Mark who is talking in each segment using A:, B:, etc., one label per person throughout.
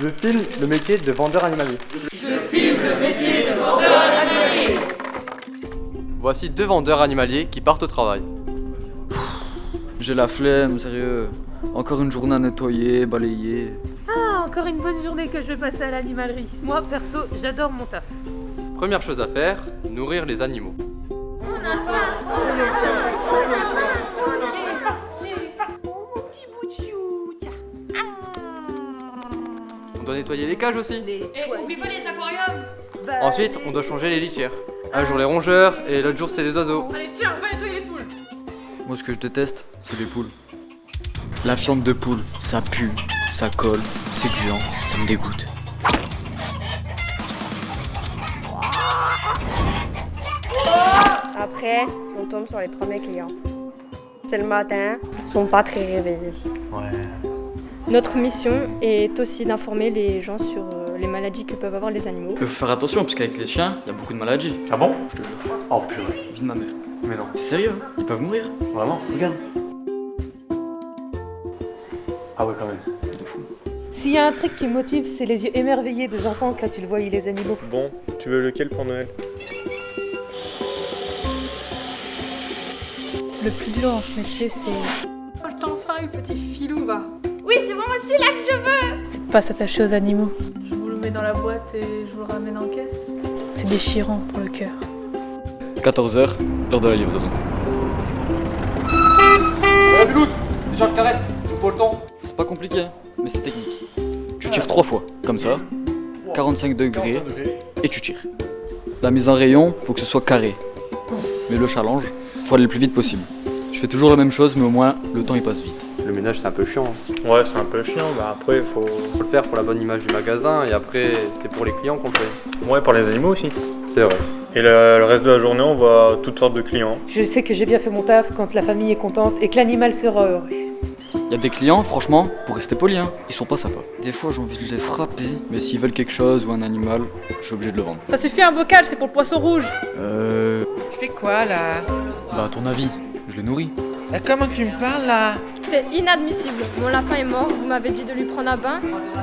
A: Je filme le métier de vendeur animalier. Voici deux vendeurs animaliers qui partent au travail.
B: J'ai la flemme, sérieux. Encore une journée à nettoyer, balayer.
C: Ah, encore une bonne journée que je vais passer à l'animalerie. Moi, perso, j'adore mon taf.
A: Première chose à faire, nourrir les animaux. On doit nettoyer les cages aussi.
D: Et oublie pas les aquariums
A: Ensuite, on doit changer les litières. Un jour les rongeurs et l'autre jour c'est les oiseaux.
D: Allez tiens, va nettoyer les poules
B: Moi, ce que je déteste, c'est les poules. La fiente de poule, ça pue, ça colle, c'est gluant, ça me dégoûte.
E: Après, on tombe sur les premiers clients. C'est le matin, ils sont pas très réveillés.
F: Notre mission est aussi d'informer les gens sur euh, les maladies que peuvent avoir les animaux.
B: Il faut faire attention, parce qu'avec les chiens, il y a beaucoup de maladies.
G: Ah bon?
B: Je te jure.
G: Oh purée.
B: Vie de ma mère.
G: Mais non.
B: C'est sérieux, hein? Ils peuvent mourir.
G: Vraiment?
B: Regarde.
G: Ah ouais quand même.
B: De fou.
C: S'il y a un truc qui me motive, c'est les yeux émerveillés des enfants quand ils voient les animaux.
H: Bon, tu veux lequel pour Noël?
I: Le plus dur dans ce métier, c'est
D: Oh, je t'en faille, petit filou, va Oui, c'est vraiment celui-là que je veux
I: c'est de pas s'attacher aux animaux.
D: Je vous le mets dans la boîte et je vous le ramène en caisse.
I: C'est déchirant pour le cœur.
B: 14h, l'heure de la livraison.
A: Biloute Déjà que t'arrêtes, joue pas le temps.
B: C'est pas compliqué, mais c'est technique. Tu tires trois fois, comme ça, 45 degrés, et tu tires. La mise en rayon, faut que ce soit carré. Mais le challenge, faut aller le plus vite possible. Je fais toujours la même chose, mais au moins, le temps il passe vite.
A: Le ménage c'est un peu chiant. hein.
H: Ouais, c'est un peu chiant, bah après faut...
A: Faut le faire pour la bonne image du magasin et après c'est pour les clients qu'on le fait.
H: Ouais, pour les animaux aussi.
A: C'est vrai.
H: Et le, le reste de la journée, on voit toutes sortes de clients.
C: Je sais que j'ai bien fait mon taf quand la famille est contente et que l'animal sera heureux.
B: Y a des clients, franchement, pour rester poli, hein, ils sont pas sympas. Des fois, j'ai envie de les frapper, mais s'ils veulent quelque chose ou un animal, je suis obligé de le vendre.
D: Ça suffit un bocal, c'est pour le poisson rouge
B: Euh.
J: Tu fais quoi là?
B: Bah, à ton avis, je les nourris.
J: Bah, Comment tu me parles là?
F: C'est inadmissible. Mon lapin est mort, vous m'avez dit de lui prendre un bain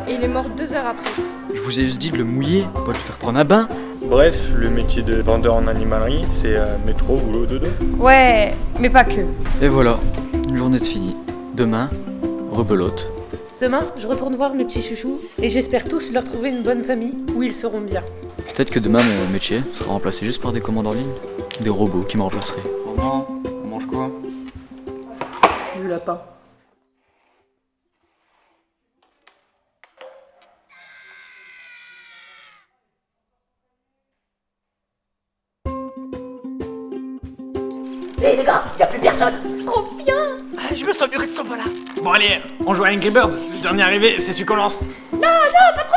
F: et il est mort deux heures après.
B: Je vous ai juste dit de le mouiller, pas de le faire prendre un bain.
H: Bref, le métier de vendeur en animalerie, c'est euh, métro, boulot, dodo.
E: Ouais, mais pas que.
B: Et voilà, une journée de finie. Demain, rebelote.
C: Demain, je retourne voir mes petits chouchous et j'espère tous leur trouver une bonne famille où ils seront bien.
B: Peut-être que demain, mon métier sera remplacé juste par des commandes en ligne. Des robots qui me remplaceraient. Maman, on mange quoi?
C: Le lapin.
G: Ah, je me sens mieux que de ce là Bon allez, on joue à Angry Birds. Le dernier arrivé, c'est celui qu'on lance.
D: Non, non, pas trop